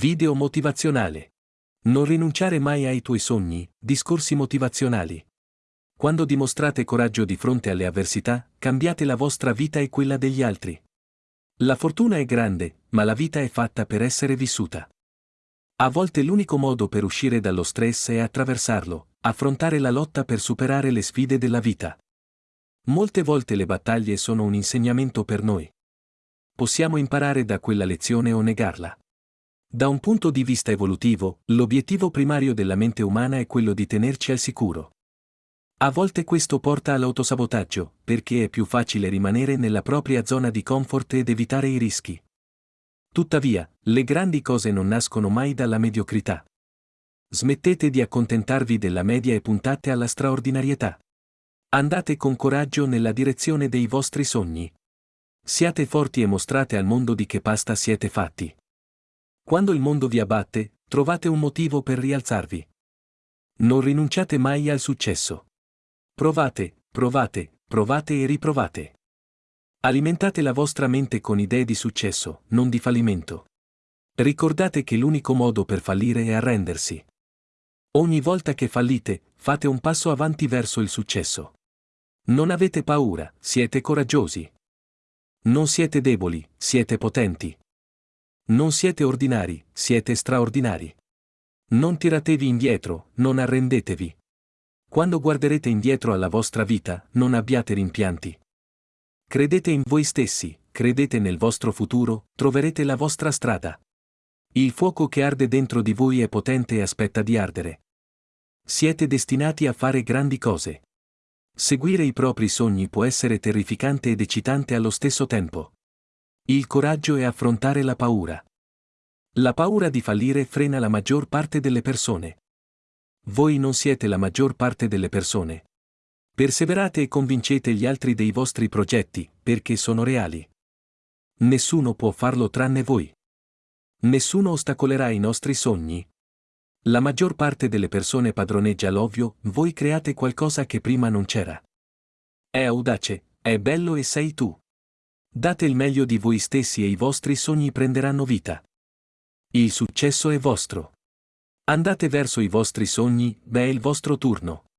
Video motivazionale. Non rinunciare mai ai tuoi sogni, discorsi motivazionali. Quando dimostrate coraggio di fronte alle avversità, cambiate la vostra vita e quella degli altri. La fortuna è grande, ma la vita è fatta per essere vissuta. A volte l'unico modo per uscire dallo stress è attraversarlo, affrontare la lotta per superare le sfide della vita. Molte volte le battaglie sono un insegnamento per noi. Possiamo imparare da quella lezione o negarla. Da un punto di vista evolutivo, l'obiettivo primario della mente umana è quello di tenerci al sicuro. A volte questo porta all'autosabotaggio, perché è più facile rimanere nella propria zona di comfort ed evitare i rischi. Tuttavia, le grandi cose non nascono mai dalla mediocrità. Smettete di accontentarvi della media e puntate alla straordinarietà. Andate con coraggio nella direzione dei vostri sogni. Siate forti e mostrate al mondo di che pasta siete fatti. Quando il mondo vi abbatte, trovate un motivo per rialzarvi. Non rinunciate mai al successo. Provate, provate, provate e riprovate. Alimentate la vostra mente con idee di successo, non di fallimento. Ricordate che l'unico modo per fallire è arrendersi. Ogni volta che fallite, fate un passo avanti verso il successo. Non avete paura, siete coraggiosi. Non siete deboli, siete potenti. Non siete ordinari, siete straordinari. Non tiratevi indietro, non arrendetevi. Quando guarderete indietro alla vostra vita, non abbiate rimpianti. Credete in voi stessi, credete nel vostro futuro, troverete la vostra strada. Il fuoco che arde dentro di voi è potente e aspetta di ardere. Siete destinati a fare grandi cose. Seguire i propri sogni può essere terrificante ed eccitante allo stesso tempo. Il coraggio è affrontare la paura. La paura di fallire frena la maggior parte delle persone. Voi non siete la maggior parte delle persone. Perseverate e convincete gli altri dei vostri progetti, perché sono reali. Nessuno può farlo tranne voi. Nessuno ostacolerà i nostri sogni, la maggior parte delle persone padroneggia l'ovvio, voi create qualcosa che prima non c'era. È audace, è bello e sei tu. Date il meglio di voi stessi e i vostri sogni prenderanno vita. Il successo è vostro. Andate verso i vostri sogni, beh è il vostro turno.